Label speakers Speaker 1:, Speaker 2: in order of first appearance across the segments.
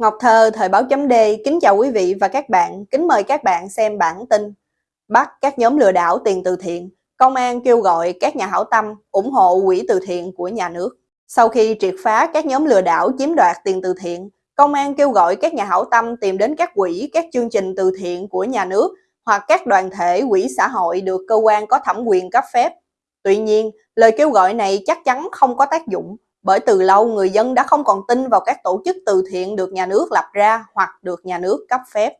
Speaker 1: Ngọc Thơ, Thời báo chấm D, kính chào quý vị và các bạn, kính mời các bạn xem bản tin Bắt các nhóm lừa đảo tiền từ thiện, công an kêu gọi các nhà hảo tâm ủng hộ quỹ từ thiện của nhà nước. Sau khi triệt phá các nhóm lừa đảo chiếm đoạt tiền từ thiện, công an kêu gọi các nhà hảo tâm tìm đến các quỹ, các chương trình từ thiện của nhà nước hoặc các đoàn thể quỹ xã hội được cơ quan có thẩm quyền cấp phép. Tuy nhiên, lời kêu gọi này chắc chắn không có tác dụng bởi từ lâu người dân đã không còn tin vào các tổ chức từ thiện được nhà nước lập ra hoặc được nhà nước cấp phép.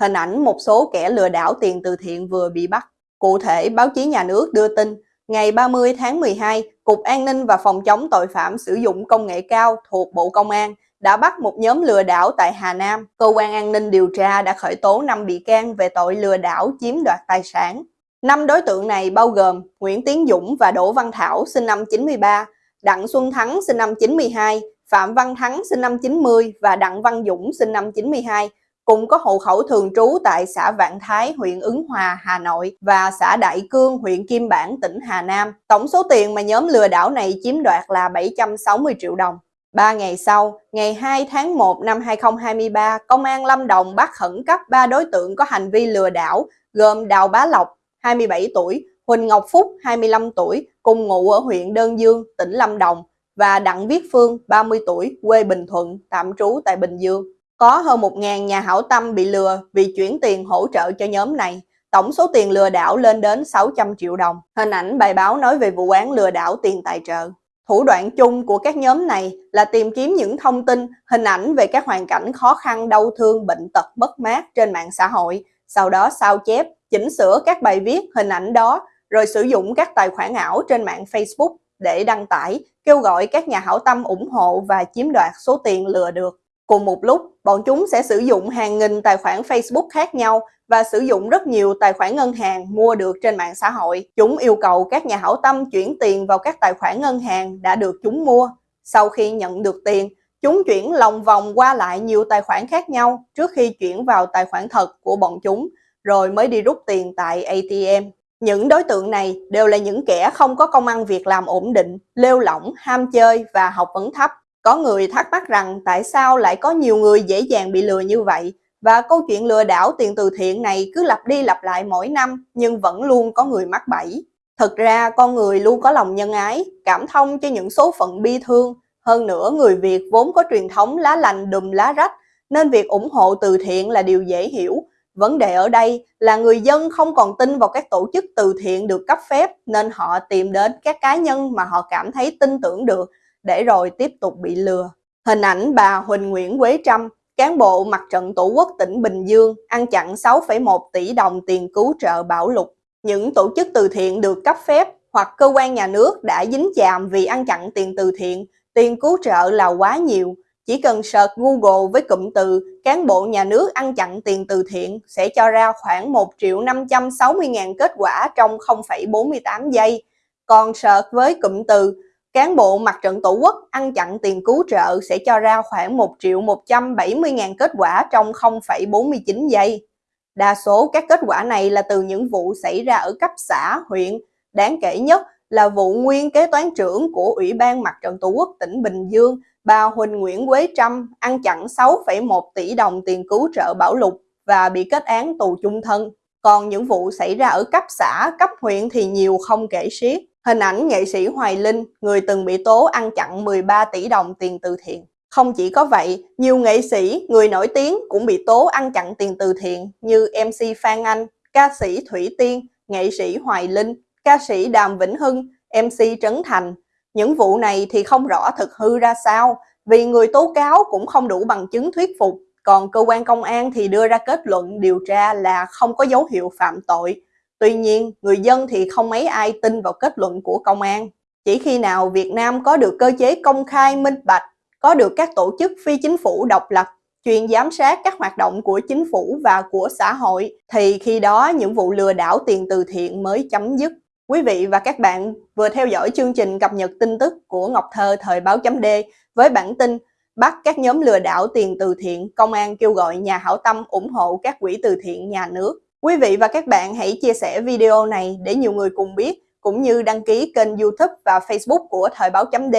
Speaker 1: Hình ảnh một số kẻ lừa đảo tiền từ thiện vừa bị bắt. Cụ thể, báo chí nhà nước đưa tin, ngày 30 tháng 12, Cục An ninh và Phòng chống tội phạm sử dụng công nghệ cao thuộc Bộ Công an đã bắt một nhóm lừa đảo tại Hà Nam. Cơ quan an ninh điều tra đã khởi tố 5 bị can về tội lừa đảo chiếm đoạt tài sản. Năm đối tượng này bao gồm Nguyễn Tiến Dũng và Đỗ Văn Thảo sinh năm 93, Đặng Xuân Thắng sinh năm 92, Phạm Văn Thắng sinh năm 90 và Đặng Văn Dũng sinh năm 92, cùng có hộ khẩu thường trú tại xã Vạn Thái, huyện Ứng Hòa, Hà Nội và xã Đại Cương, huyện Kim Bản, tỉnh Hà Nam. Tổng số tiền mà nhóm lừa đảo này chiếm đoạt là 760 triệu đồng. Ba ngày sau, ngày 2 tháng 1 năm 2023, Công an Lâm Đồng bắt khẩn cấp ba đối tượng có hành vi lừa đảo gồm Đào Bá Lộc, 27 tuổi, Huỳnh Ngọc Phúc, 25 tuổi, cùng ngụ ở huyện Đơn Dương, tỉnh Lâm Đồng và Đặng Viết Phương, 30 tuổi, quê Bình Thuận, tạm trú tại Bình Dương. Có hơn 1.000 nhà hảo tâm bị lừa vì chuyển tiền hỗ trợ cho nhóm này. Tổng số tiền lừa đảo lên đến 600 triệu đồng. Hình ảnh bài báo nói về vụ án lừa đảo tiền tài trợ. Thủ đoạn chung của các nhóm này là tìm kiếm những thông tin, hình ảnh về các hoàn cảnh khó khăn, đau thương, bệnh tật, mất mát trên mạng xã hội, sau đó sao chép, chỉnh sửa các bài viết, hình ảnh đó rồi sử dụng các tài khoản ảo trên mạng Facebook để đăng tải, kêu gọi các nhà hảo tâm ủng hộ và chiếm đoạt số tiền lừa được. Cùng một lúc, bọn chúng sẽ sử dụng hàng nghìn tài khoản Facebook khác nhau và sử dụng rất nhiều tài khoản ngân hàng mua được trên mạng xã hội. Chúng yêu cầu các nhà hảo tâm chuyển tiền vào các tài khoản ngân hàng đã được chúng mua. Sau khi nhận được tiền, chúng chuyển lòng vòng qua lại nhiều tài khoản khác nhau trước khi chuyển vào tài khoản thật của bọn chúng, rồi mới đi rút tiền tại ATM. Những đối tượng này đều là những kẻ không có công ăn việc làm ổn định, lêu lỏng, ham chơi và học vấn thấp. Có người thắc mắc rằng tại sao lại có nhiều người dễ dàng bị lừa như vậy và câu chuyện lừa đảo tiền từ thiện này cứ lặp đi lặp lại mỗi năm nhưng vẫn luôn có người mắc bẫy. Thực ra con người luôn có lòng nhân ái, cảm thông cho những số phận bi thương. Hơn nữa người Việt vốn có truyền thống lá lành đùm lá rách nên việc ủng hộ từ thiện là điều dễ hiểu Vấn đề ở đây là người dân không còn tin vào các tổ chức từ thiện được cấp phép nên họ tìm đến các cá nhân mà họ cảm thấy tin tưởng được để rồi tiếp tục bị lừa. Hình ảnh bà Huỳnh Nguyễn Quế Trâm, cán bộ mặt trận Tổ quốc tỉnh Bình Dương ăn chặn 6,1 tỷ đồng tiền cứu trợ bão lụt. Những tổ chức từ thiện được cấp phép hoặc cơ quan nhà nước đã dính chàm vì ăn chặn tiền từ thiện, tiền cứu trợ là quá nhiều chỉ cần search Google với cụm từ cán bộ nhà nước ăn chặn tiền từ thiện sẽ cho ra khoảng 1 triệu 560 ngàn kết quả trong 0,48 giây. Còn search với cụm từ cán bộ mặt trận tổ quốc ăn chặn tiền cứu trợ sẽ cho ra khoảng 1 triệu 170 ngàn kết quả trong 0,49 giây. Đa số các kết quả này là từ những vụ xảy ra ở cấp xã, huyện. Đáng kể nhất là vụ nguyên kế toán trưởng của Ủy ban Mặt trận Tổ quốc tỉnh Bình Dương bà Huỳnh Nguyễn Quế Trâm ăn chặn 6,1 tỷ đồng tiền cứu trợ bão lục và bị kết án tù chung thân. Còn những vụ xảy ra ở cấp xã, cấp huyện thì nhiều không kể xiết. Hình ảnh nghệ sĩ Hoài Linh, người từng bị tố ăn chặn 13 tỷ đồng tiền từ thiện. Không chỉ có vậy, nhiều nghệ sĩ, người nổi tiếng cũng bị tố ăn chặn tiền từ thiện như MC Phan Anh, ca sĩ Thủy Tiên, nghệ sĩ Hoài Linh, ca sĩ Đàm Vĩnh Hưng, MC Trấn Thành, những vụ này thì không rõ thực hư ra sao vì người tố cáo cũng không đủ bằng chứng thuyết phục, còn cơ quan công an thì đưa ra kết luận điều tra là không có dấu hiệu phạm tội. Tuy nhiên, người dân thì không mấy ai tin vào kết luận của công an. Chỉ khi nào Việt Nam có được cơ chế công khai minh bạch, có được các tổ chức phi chính phủ độc lập, chuyên giám sát các hoạt động của chính phủ và của xã hội, thì khi đó những vụ lừa đảo tiền từ thiện mới chấm dứt. Quý vị và các bạn vừa theo dõi chương trình cập nhật tin tức của Ngọc Thơ thời báo chấm D với bản tin bắt các nhóm lừa đảo tiền từ thiện, công an kêu gọi nhà hảo tâm ủng hộ các quỹ từ thiện nhà nước. Quý vị và các bạn hãy chia sẻ video này để nhiều người cùng biết, cũng như đăng ký kênh youtube và facebook của thời báo chấm D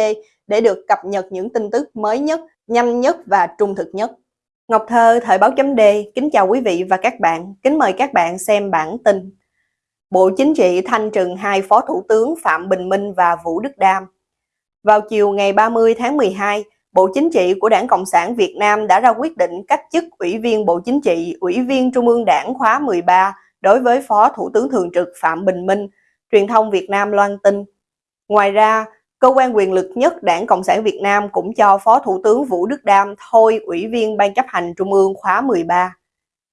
Speaker 1: để được cập nhật những tin tức mới nhất nhanh nhất và trung thực nhất. Ngọc Thơ, Thời báo chấm D, kính chào quý vị và các bạn, kính mời các bạn xem bản tin. Bộ Chính trị thanh trừng hai Phó Thủ tướng Phạm Bình Minh và Vũ Đức Đam. Vào chiều ngày 30 tháng 12, Bộ Chính trị của Đảng Cộng sản Việt Nam đã ra quyết định cách chức Ủy viên Bộ Chính trị, Ủy viên Trung ương Đảng khóa 13 đối với Phó Thủ tướng Thường trực Phạm Bình Minh, truyền thông Việt Nam loan tin. Ngoài ra, cơ quan quyền lực nhất Đảng Cộng sản Việt Nam cũng cho Phó Thủ tướng Vũ Đức Đam thôi Ủy viên Ban chấp hành Trung ương khóa 13.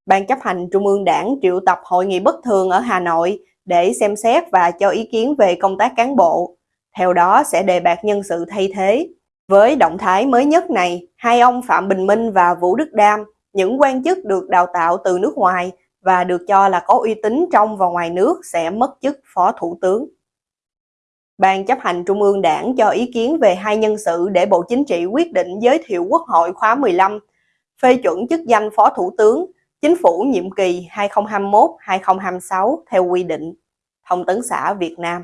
Speaker 1: Ban chấp hành Trung ương Đảng triệu tập hội nghị bất thường ở Hà Nội để xem xét và cho ý kiến về công tác cán bộ. Theo đó sẽ đề bạt nhân sự thay thế. Với động thái mới nhất này, hai ông Phạm Bình Minh và Vũ Đức Đam, những quan chức được đào tạo từ nước ngoài và được cho là có uy tín trong và ngoài nước sẽ mất chức Phó Thủ tướng. Ban chấp hành Trung ương Đảng cho ý kiến về hai nhân sự để Bộ Chính trị quyết định giới thiệu Quốc hội khóa 15, phê chuẩn chức danh Phó Thủ tướng, Chính phủ nhiệm kỳ 2021-2026 theo quy định. Thông tấn xã Việt Nam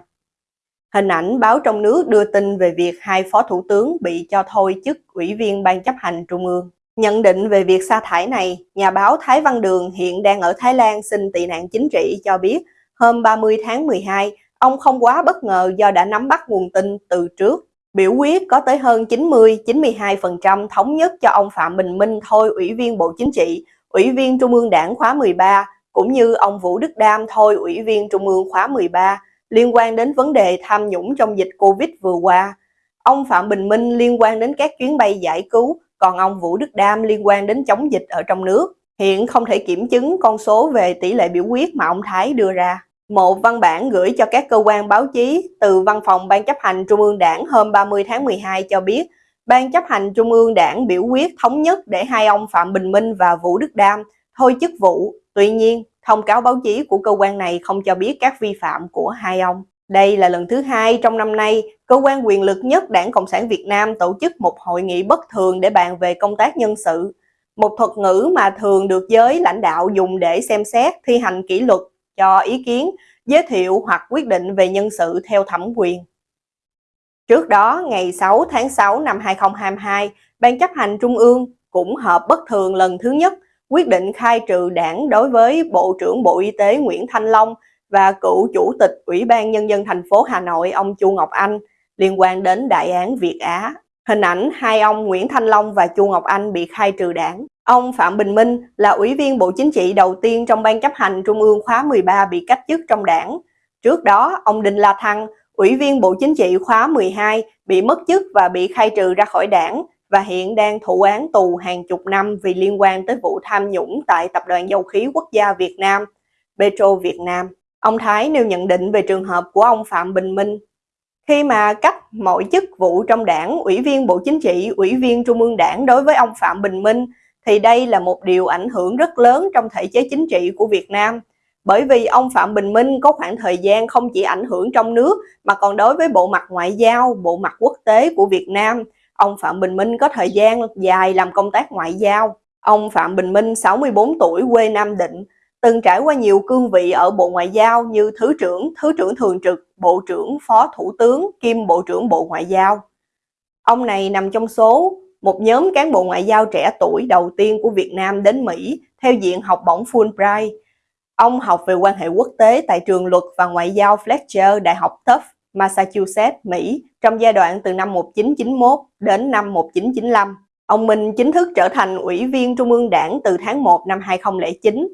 Speaker 1: Hình ảnh báo trong nước đưa tin về việc hai phó thủ tướng bị cho thôi chức ủy viên ban chấp hành trung ương. Nhận định về việc sa thải này, nhà báo Thái Văn Đường hiện đang ở Thái Lan xin tị nạn chính trị cho biết hôm 30 tháng 12, ông không quá bất ngờ do đã nắm bắt nguồn tin từ trước. Biểu quyết có tới hơn 90-92% thống nhất cho ông Phạm Bình Minh thôi Ủy viên Bộ Chính trị, Ủy viên Trung ương Đảng khóa 13, cũng như ông Vũ Đức Đam thôi Ủy viên Trung ương khóa 13, liên quan đến vấn đề tham nhũng trong dịch Covid vừa qua. Ông Phạm Bình Minh liên quan đến các chuyến bay giải cứu, còn ông Vũ Đức Đam liên quan đến chống dịch ở trong nước. Hiện không thể kiểm chứng con số về tỷ lệ biểu quyết mà ông Thái đưa ra. Một văn bản gửi cho các cơ quan báo chí từ Văn phòng Ban chấp hành Trung ương Đảng hôm 30 tháng 12 cho biết Ban chấp hành Trung ương Đảng biểu quyết thống nhất để hai ông Phạm Bình Minh và Vũ Đức Đam thôi chức vụ. Tuy nhiên, Thông cáo báo chí của cơ quan này không cho biết các vi phạm của hai ông. Đây là lần thứ hai trong năm nay, cơ quan quyền lực nhất Đảng Cộng sản Việt Nam tổ chức một hội nghị bất thường để bàn về công tác nhân sự. Một thuật ngữ mà thường được giới lãnh đạo dùng để xem xét, thi hành kỷ luật, cho ý kiến, giới thiệu hoặc quyết định về nhân sự theo thẩm quyền. Trước đó, ngày 6 tháng 6 năm 2022, Ban chấp hành Trung ương cũng họp bất thường lần thứ nhất quyết định khai trừ đảng đối với Bộ trưởng Bộ Y tế Nguyễn Thanh Long và cựu Chủ tịch Ủy ban Nhân dân thành phố Hà Nội ông Chu Ngọc Anh liên quan đến đại án Việt Á. Hình ảnh hai ông Nguyễn Thanh Long và Chu Ngọc Anh bị khai trừ đảng. Ông Phạm Bình Minh là Ủy viên Bộ Chính trị đầu tiên trong Ban chấp hành Trung ương khóa 13 bị cách chức trong đảng. Trước đó, ông Đinh La Thăng, Ủy viên Bộ Chính trị khóa 12, bị mất chức và bị khai trừ ra khỏi đảng và hiện đang thụ án tù hàng chục năm vì liên quan tới vụ tham nhũng tại Tập đoàn Dầu khí Quốc gia Việt Nam, Petro Việt Nam. Ông Thái nêu nhận định về trường hợp của ông Phạm Bình Minh. Khi mà cách mọi chức vụ trong đảng, Ủy viên Bộ Chính trị, Ủy viên Trung ương đảng đối với ông Phạm Bình Minh, thì đây là một điều ảnh hưởng rất lớn trong thể chế chính trị của Việt Nam. Bởi vì ông Phạm Bình Minh có khoảng thời gian không chỉ ảnh hưởng trong nước mà còn đối với bộ mặt ngoại giao, bộ mặt quốc tế của Việt Nam, Ông Phạm Bình Minh có thời gian dài làm công tác ngoại giao. Ông Phạm Bình Minh 64 tuổi quê Nam Định, từng trải qua nhiều cương vị ở Bộ Ngoại giao như Thứ trưởng, Thứ trưởng Thường trực, Bộ trưởng, Phó Thủ tướng, kiêm Bộ trưởng Bộ Ngoại giao. Ông này nằm trong số một nhóm cán bộ ngoại giao trẻ tuổi đầu tiên của Việt Nam đến Mỹ theo diện học bổng Fulbright. Ông học về quan hệ quốc tế tại trường luật và ngoại giao Fletcher, Đại học Tufts Massachusetts, Mỹ trong giai đoạn từ năm 1991 đến năm 1995. Ông Minh chính thức trở thành Ủy viên Trung ương Đảng từ tháng 1 năm 2009.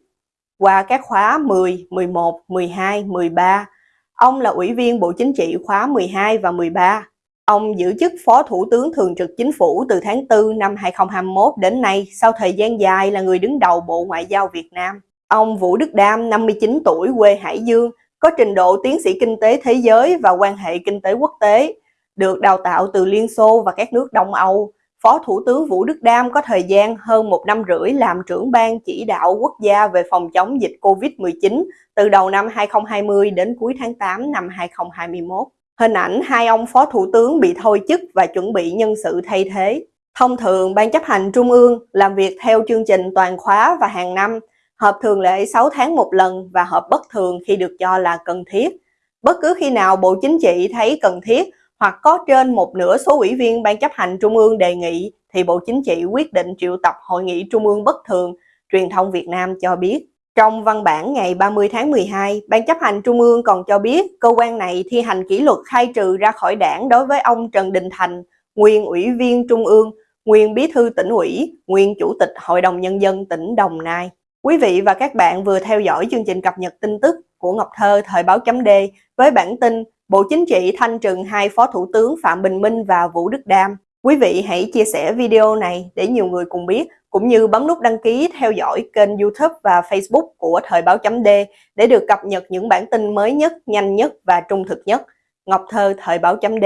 Speaker 1: Qua các khóa 10, 11, 12, 13, ông là Ủy viên Bộ Chính trị khóa 12 và 13. Ông giữ chức Phó Thủ tướng Thường trực Chính phủ từ tháng 4 năm 2021 đến nay sau thời gian dài là người đứng đầu Bộ Ngoại giao Việt Nam. Ông Vũ Đức Đam, 59 tuổi, quê Hải Dương, có trình độ tiến sĩ kinh tế thế giới và quan hệ kinh tế quốc tế, được đào tạo từ Liên Xô và các nước Đông Âu. Phó Thủ tướng Vũ Đức Đam có thời gian hơn một năm rưỡi làm trưởng ban chỉ đạo quốc gia về phòng chống dịch COVID-19 từ đầu năm 2020 đến cuối tháng 8 năm 2021. Hình ảnh hai ông Phó Thủ tướng bị thôi chức và chuẩn bị nhân sự thay thế. Thông thường, Ban chấp hành Trung ương làm việc theo chương trình toàn khóa và hàng năm, họp thường lệ 6 tháng một lần và họp bất thường khi được cho là cần thiết. Bất cứ khi nào Bộ Chính trị thấy cần thiết hoặc có trên một nửa số ủy viên Ban chấp hành Trung ương đề nghị thì Bộ Chính trị quyết định triệu tập Hội nghị Trung ương bất thường, truyền thông Việt Nam cho biết. Trong văn bản ngày 30 tháng 12, Ban chấp hành Trung ương còn cho biết cơ quan này thi hành kỷ luật khai trừ ra khỏi đảng đối với ông Trần Đình Thành, nguyên ủy viên Trung ương, nguyên bí thư tỉnh ủy, nguyên chủ tịch Hội đồng Nhân dân tỉnh Đồng Nai. Quý vị và các bạn vừa theo dõi chương trình cập nhật tin tức của Ngọc Thơ Thời báo chấm D với bản tin Bộ Chính trị thanh trừng hai Phó Thủ tướng Phạm Bình Minh và Vũ Đức Đam. Quý vị hãy chia sẻ video này để nhiều người cùng biết, cũng như bấm nút đăng ký theo dõi kênh YouTube và Facebook của Thời báo chấm D để được cập nhật những bản tin mới nhất, nhanh nhất và trung thực nhất. Ngọc Thơ Thời báo chấm D